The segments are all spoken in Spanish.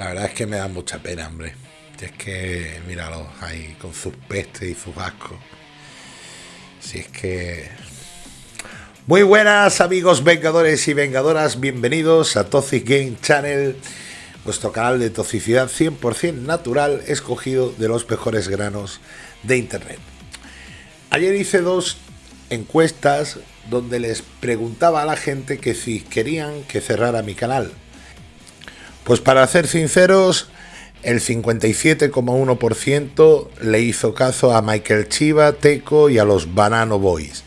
La verdad es que me da mucha pena, hombre. es que, míralo, ahí con sus pestes y sus ascos. Si es que... Muy buenas amigos vengadores y vengadoras, bienvenidos a Toxic Game Channel, vuestro canal de toxicidad 100% natural escogido de los mejores granos de Internet. Ayer hice dos encuestas donde les preguntaba a la gente que si querían que cerrara mi canal. Pues para ser sinceros, el 57,1% le hizo caso a Michael Chiva, Teco y a los Banano Boys.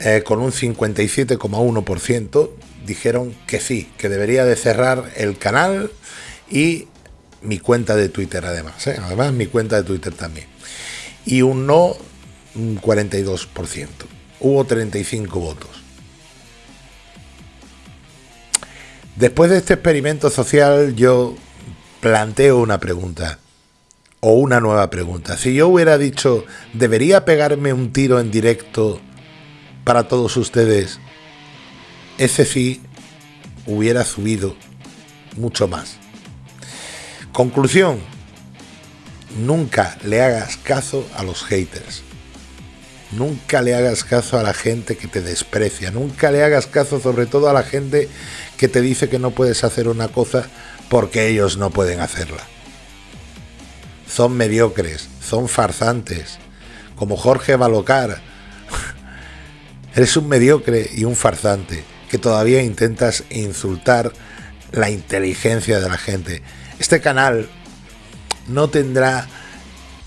Eh, con un 57,1% dijeron que sí, que debería de cerrar el canal y mi cuenta de Twitter además. ¿eh? Además mi cuenta de Twitter también. Y un no, un 42%. Hubo 35 votos. Después de este experimento social yo planteo una pregunta o una nueva pregunta. Si yo hubiera dicho, ¿debería pegarme un tiro en directo para todos ustedes? Ese sí hubiera subido mucho más. Conclusión, nunca le hagas caso a los haters. Nunca le hagas caso a la gente que te desprecia. Nunca le hagas caso sobre todo a la gente que te dice que no puedes hacer una cosa porque ellos no pueden hacerla. Son mediocres, son farzantes, como Jorge Balocar. Eres un mediocre y un farsante que todavía intentas insultar la inteligencia de la gente. Este canal no tendrá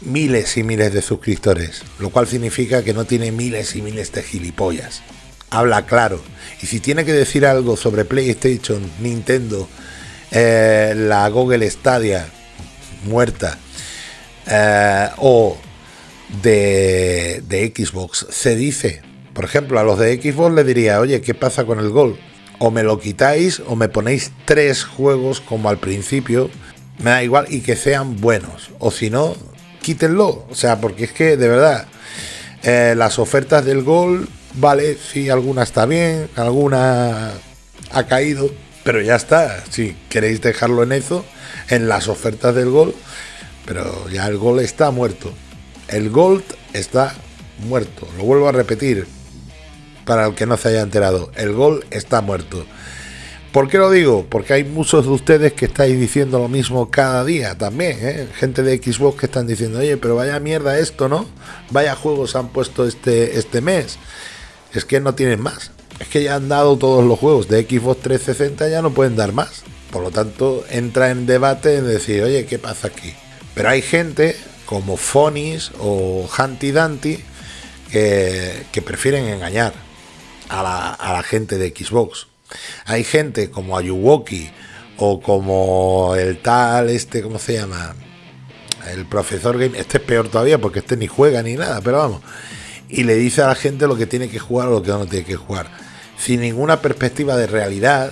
miles y miles de suscriptores, lo cual significa que no tiene miles y miles de gilipollas. Habla claro. Y si tiene que decir algo sobre PlayStation, Nintendo, eh, la Google Stadia muerta eh, o de, de Xbox, se dice. Por ejemplo, a los de Xbox le diría, oye, ¿qué pasa con el Gol? O me lo quitáis o me ponéis tres juegos como al principio, me da igual y que sean buenos. O si no, quítenlo. O sea, porque es que de verdad, eh, las ofertas del Gol, vale, si alguna está bien, alguna ha caído, pero ya está. Si queréis dejarlo en eso, en las ofertas del Gol, pero ya el Gol está muerto. El Gold está muerto. Lo vuelvo a repetir para el que no se haya enterado. El Gol está muerto. ¿Por qué lo digo? Porque hay muchos de ustedes que estáis diciendo lo mismo cada día también, ¿eh? Gente de Xbox que están diciendo, oye, pero vaya mierda esto, ¿no? Vaya juegos han puesto este, este mes. Es que no tienen más. Es que ya han dado todos los juegos de Xbox 360, ya no pueden dar más. Por lo tanto, entra en debate en decir, oye, ¿qué pasa aquí? Pero hay gente como Fonis o Hanty Danty que, prefieren engañar a la gente de Xbox hay gente como Ayuwoki o como el tal, este, ¿cómo se llama? El profesor Game. Este es peor todavía porque este ni juega ni nada, pero vamos. Y le dice a la gente lo que tiene que jugar o lo que no tiene que jugar. Sin ninguna perspectiva de realidad,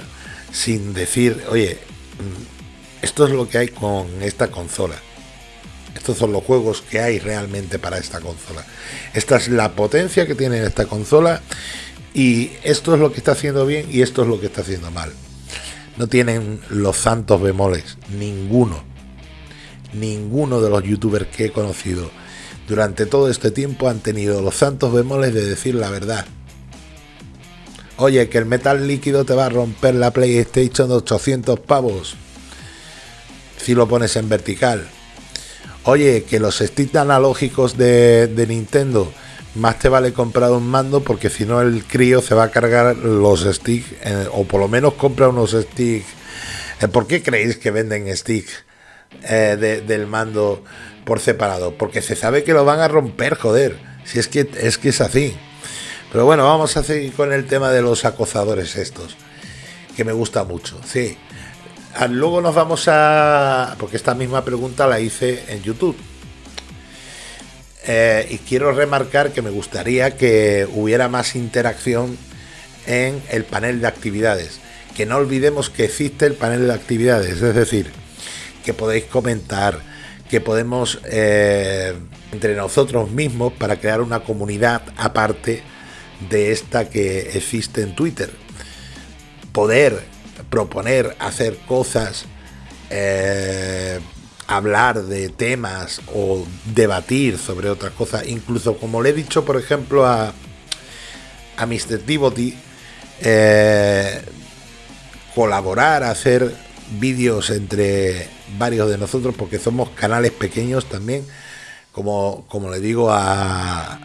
sin decir, oye, mm, esto es lo que hay con esta consola. Estos son los juegos que hay realmente para esta consola. Esta es la potencia que tiene esta consola y esto es lo que está haciendo bien y esto es lo que está haciendo mal. No tienen los santos bemoles, ninguno. Ninguno de los youtubers que he conocido durante todo este tiempo han tenido los santos bemoles de decir la verdad. Oye, que el metal líquido te va a romper la PlayStation de 800 pavos si lo pones en vertical. Oye, que los sticks analógicos de, de Nintendo más te vale comprar un mando porque si no el crío se va a cargar los sticks eh, o por lo menos compra unos sticks. Eh, ¿Por qué creéis que venden sticks eh, del mando por separado? Porque se sabe que lo van a romper, joder. Si es que es que es así. Pero bueno, vamos a seguir con el tema de los acosadores estos, que me gusta mucho. Sí. Ah, luego nos vamos a... porque esta misma pregunta la hice en YouTube. Eh, y quiero remarcar que me gustaría que hubiera más interacción en el panel de actividades. Que no olvidemos que existe el panel de actividades, es decir, que podéis comentar, que podemos eh, entre nosotros mismos para crear una comunidad aparte de esta que existe en Twitter. Poder proponer hacer cosas eh, hablar de temas o debatir sobre otras cosas, incluso como le he dicho, por ejemplo, a, a Mr. Eh, colaborar, hacer vídeos entre varios de nosotros, porque somos canales pequeños también, como, como le digo a...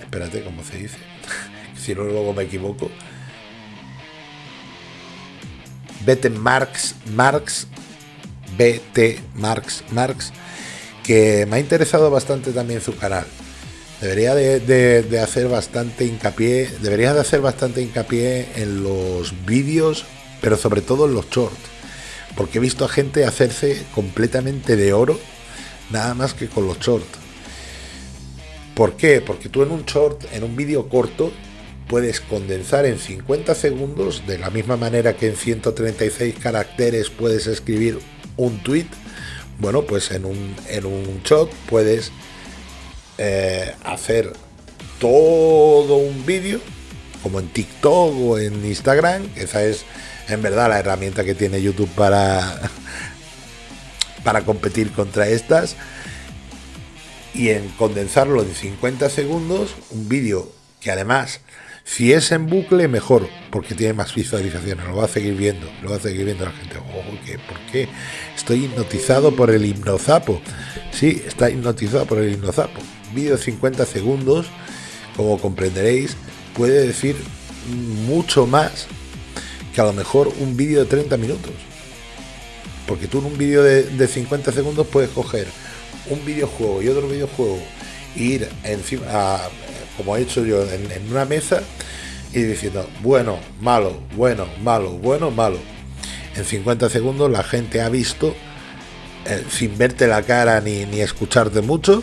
Espérate, ¿cómo se dice? si no, luego me equivoco. Vete Marx, Marx, BT Marx, Marx, que me ha interesado bastante también su canal. Debería de, hacer bastante hincapié, deberías de hacer bastante hincapié en los vídeos, pero sobre todo en los shorts, porque he visto a gente hacerse completamente de oro, nada más que con los shorts. ¿Por qué? Porque tú en un short, en un vídeo corto, puedes condensar en 50 segundos, de la misma manera que en 136 caracteres puedes escribir un tweet. Bueno, pues en un, en un shot puedes eh, hacer todo un vídeo, como en TikTok o en Instagram, esa es en verdad la herramienta que tiene YouTube para, para competir contra estas, y en condensarlo en 50 segundos, un vídeo que además, si es en bucle, mejor, porque tiene más visualizaciones, lo va a seguir viendo, lo va a seguir viendo la gente. ¿Por qué? Estoy hipnotizado por el hipnozapo. Sí, está hipnotizado por el hipnozapo vídeo de 50 segundos, como comprenderéis, puede decir mucho más que a lo mejor un vídeo de 30 minutos. Porque tú en un vídeo de, 50 segundos puedes coger un videojuego y otro videojuego e ir encima, como he hecho yo, en, una mesa y diciendo, bueno, malo, bueno, malo, bueno, malo. En 50 segundos la gente ha visto, eh, sin verte la cara ni, ni escucharte mucho,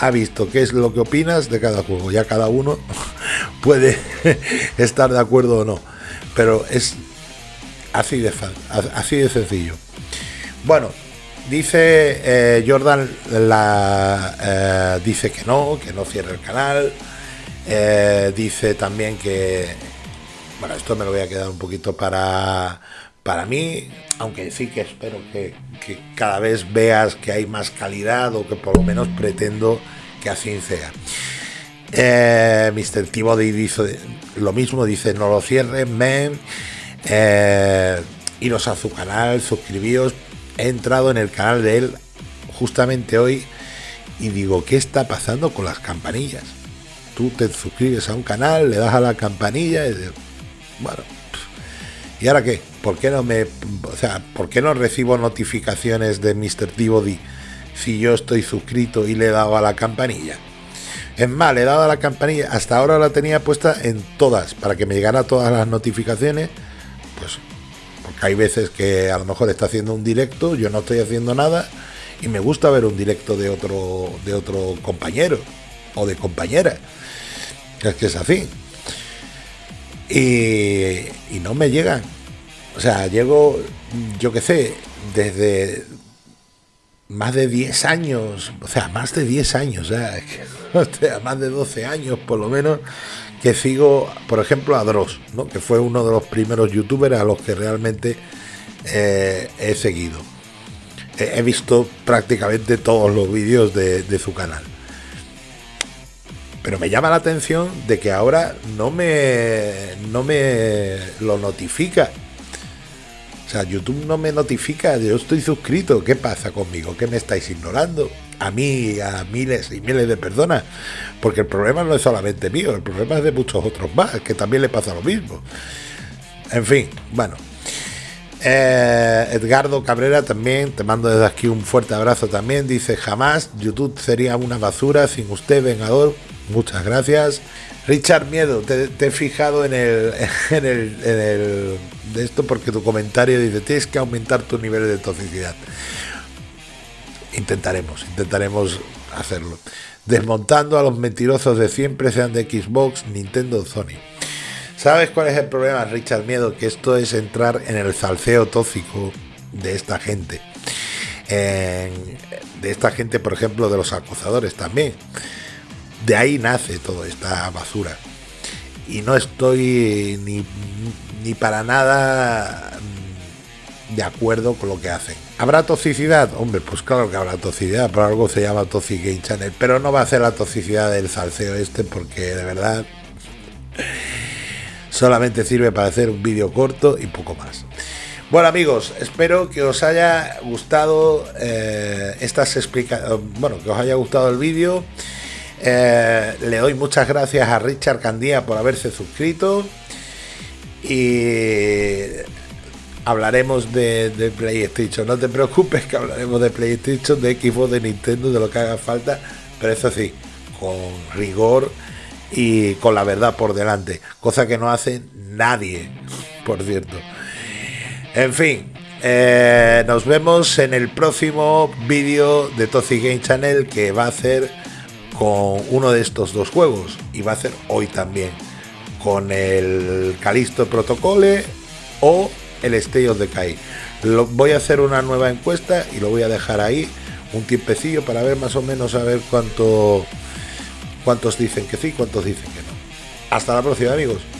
ha visto qué es lo que opinas de cada juego. Ya cada uno puede estar de acuerdo o no. Pero es así de, así de sencillo. Bueno, dice eh, Jordan, la, eh, dice que no, que no cierre el canal. Eh, dice también que, bueno, esto me lo voy a quedar un poquito para, para mí, aunque sí que espero que, cada vez veas que hay más calidad o que por lo menos pretendo que así sea. Eh, Mr. T-Body dice lo mismo, dice no lo cierren, men. Eh, iros a su canal, suscribíos. He entrado en el canal de él justamente hoy y digo, ¿qué está pasando con las campanillas? Tú te suscribes a un canal, le das a la campanilla y bueno, ¿y ahora qué? ¿Por qué no me, o sea, por qué no recibo notificaciones de Mr. T-Body si yo estoy suscrito y le he dado a la campanilla? Es más, le he dado a la campanilla, hasta ahora la tenía puesta en todas, para que me llegara todas las notificaciones, pues porque hay veces que a lo mejor está haciendo un directo, yo no estoy haciendo nada y me gusta ver un directo de otro de otro compañero o de compañera. Es que es así. Y, no me llegan. O sea, llego, yo qué sé, desde más de 10 años, o sea, más de 10 años, o sea, más de 12 años por lo menos, que sigo, por ejemplo, a Dross, ¿no? que fue uno de los primeros youtubers a los que realmente eh, he seguido. He, visto prácticamente todos los vídeos de, de su canal. Pero me llama la atención de que ahora no me, no me lo notifica o sea, YouTube no me notifica, yo estoy suscrito, ¿qué pasa conmigo? ¿Qué me estáis ignorando? A mí a miles y miles de personas. Porque el problema no es solamente mío, el problema es de muchos otros más, que también le pasa lo mismo. En fin, bueno. Eh, Edgardo Cabrera también, te mando desde aquí un fuerte abrazo también. Dice, jamás YouTube sería una basura sin usted, Vengador. Muchas gracias. Richard Miedo, te, he fijado en el, en el, en el de esto porque tu comentario dice tienes que aumentar tu nivel de toxicidad. Intentaremos, intentaremos hacerlo. Desmontando a los mentirosos de siempre, sean de Xbox, Nintendo, Sony. ¿Sabes cuál es el problema, Richard Miedo? Que esto es entrar en el salseo tóxico de esta gente. de esta gente, por ejemplo, de los acusadores también. De ahí nace toda esta basura. Y no estoy ni, ni para nada de acuerdo con lo que hacen. ¿Habrá toxicidad? Hombre, pues claro que habrá toxicidad, por algo se llama Toxic Game Channel, pero no va a ser la toxicidad del salseo este porque de verdad solamente sirve para hacer un vídeo corto y poco más. Bueno amigos, espero que os haya gustado eh, estas explicaciones, bueno, que os haya gustado el vídeo. Eh, le doy muchas gracias a Richard Candía por haberse suscrito y hablaremos de, PlayStation. No te preocupes que hablaremos de PlayStation, de Xbox, de Nintendo, de lo que haga falta, pero eso sí, con rigor y con la verdad por delante, cosa que no hace nadie, por cierto. En fin, eh, nos vemos en el próximo vídeo de Toxic Game Channel que va a ser con uno de estos dos juegos y va a ser hoy también con el Calisto Protocole o el State of Decay. Lo, voy a hacer una nueva encuesta y lo voy a dejar ahí un tiempecillo para ver más o menos a ver cuánto cuántos dicen que sí, cuántos dicen que no. Hasta la próxima amigos.